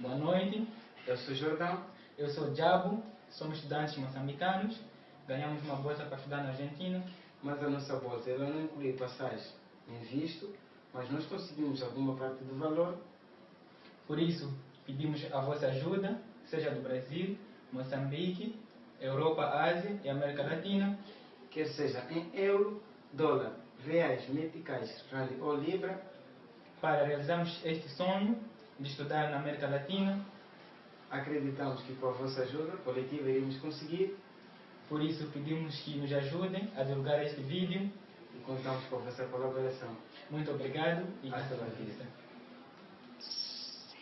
Boa noite, Eu sou Jordão. eu sou Diabo, somos estudantes moçambicanos, ganhamos uma bolsa para estudar na Argentina. Mas a nossa bolsa ela não inclui passagem em visto, mas nós conseguimos alguma parte do valor. Por isso, pedimos a vossa ajuda, seja do Brasil, Moçambique, Europa, Ásia e América Latina, quer seja em euro, dólar, reais, meticais, rali ou libra, para realizarmos este sonho de estudar na América Latina. acreditamos que com a vossa ajuda coletiva iremos conseguir Por isso, pedimos que nos ajudem a divulgar este vídeo. e contamos com a vossa colaboração. Muito obrigado e Hasta vista. vista.